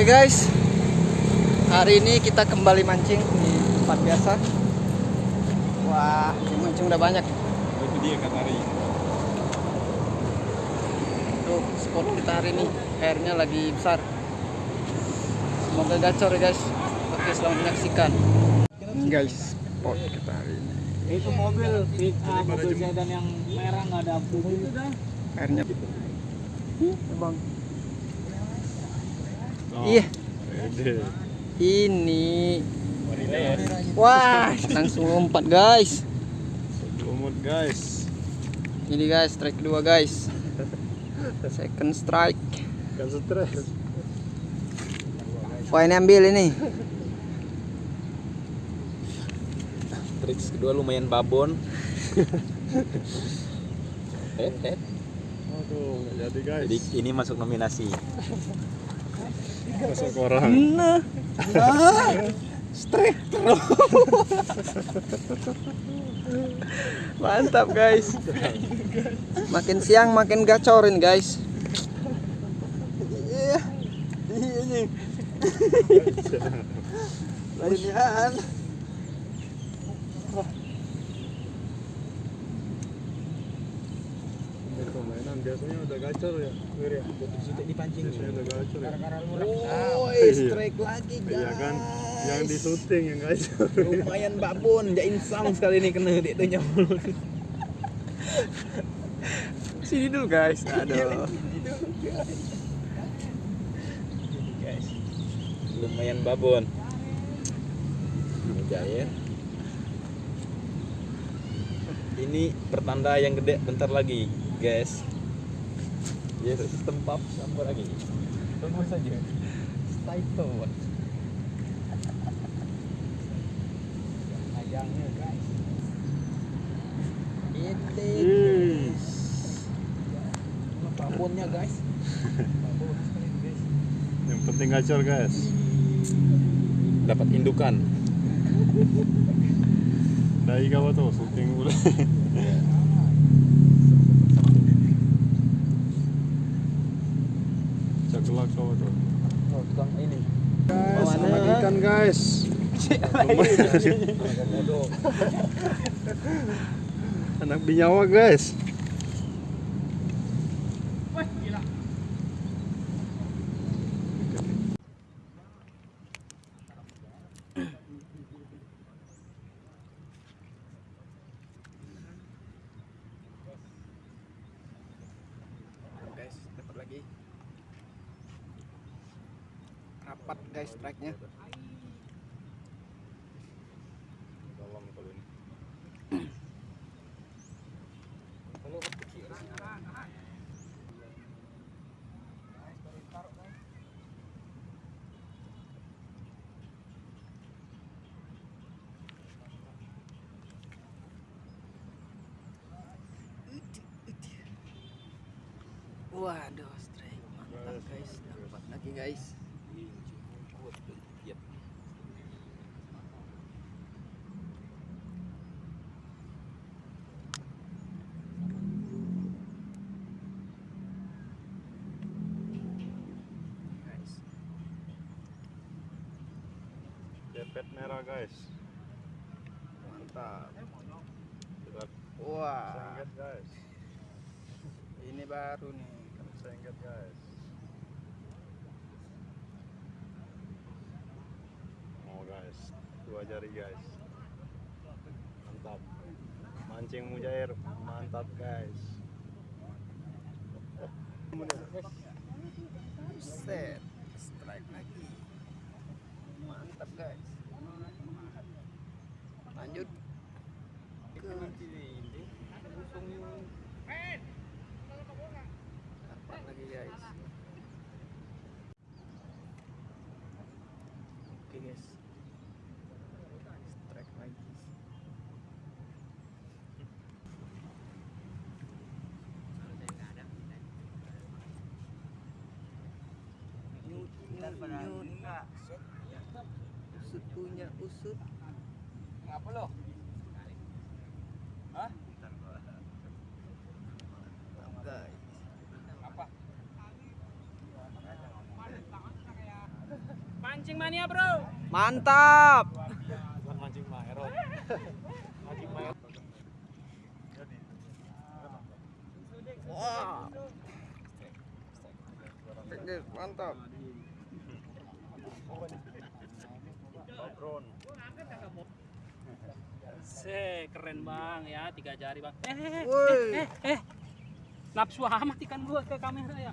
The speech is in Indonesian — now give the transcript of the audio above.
Oke guys, hari ini kita kembali mancing di tempat biasa. Wah, yang mancing udah banyak. Itu dia kan hari. Tuh spot kita hari ini airnya lagi besar. Semoga gacor ya guys. Oke, selamat menyaksikan. Guys, spot kita hari ini. itu mobil pick up mobil sedan yang merah nggak ada itu dah Airnya. Bang. Oh, Iya, ini. Wah, langsung lompat guys. Lumut guys. Ini guys, strike kedua guys. Second strike. Kan stres. Wah ini ambil ini. triks kedua lumayan babon eh, eh. Aduh, nggak jadi guys. jadi ini masuk nominasi masuk orang. Nah, nah, strike terus. Mantap guys. Makin siang makin gacorin guys. Iya, ini. Lainnya. Permainan biasanya udah gacor ya. Wir ya. dipancing Biasanya udah gacor ya. Oh, Iya. strike lagi guys. Iya kan, yang di syuting yang gacor. lumayan babon jain sang sekali ini kena dia tuh nyamul Sini dulu guys. Aduh. guys lumayan babon Mujair ini pertanda yang gede bentar lagi guys ya sistem pub sampai lagi. Tunggu saja. Stay tone. Ayangnya guys. Ini. Yes. babonnya guys. Yang penting gacor guys. dapat indukan. Dai kawa tuh syuting udah. Tuh. oh tukang ini Guys, anak ikan guys. Anak binyawa guys rapat guys strike-nya kalau waduh strike. Mantap guys. Dapat lagi guys Cepet merah guys. mantap Kita wah sengket guys. ini baru nih Sengket guys. Oh guys, dua jari guys. Mantap. Mancing mujair, mantap guys. set strike lagi mantap guys lanjut ke dapat lagi guys oke guys strike lagi Nyut. Usut punya usut. Ngapa lo? Hah? guys. Apa? Mancing mania bro. Mantap. Bukan mancing maero. mancing maero. Wah. Guys, mantap. Bakron. Se keren bang ya tiga jari bang. Eh eh eh Woi. eh. eh. Nafsu amat ikan gua ke kamera ya.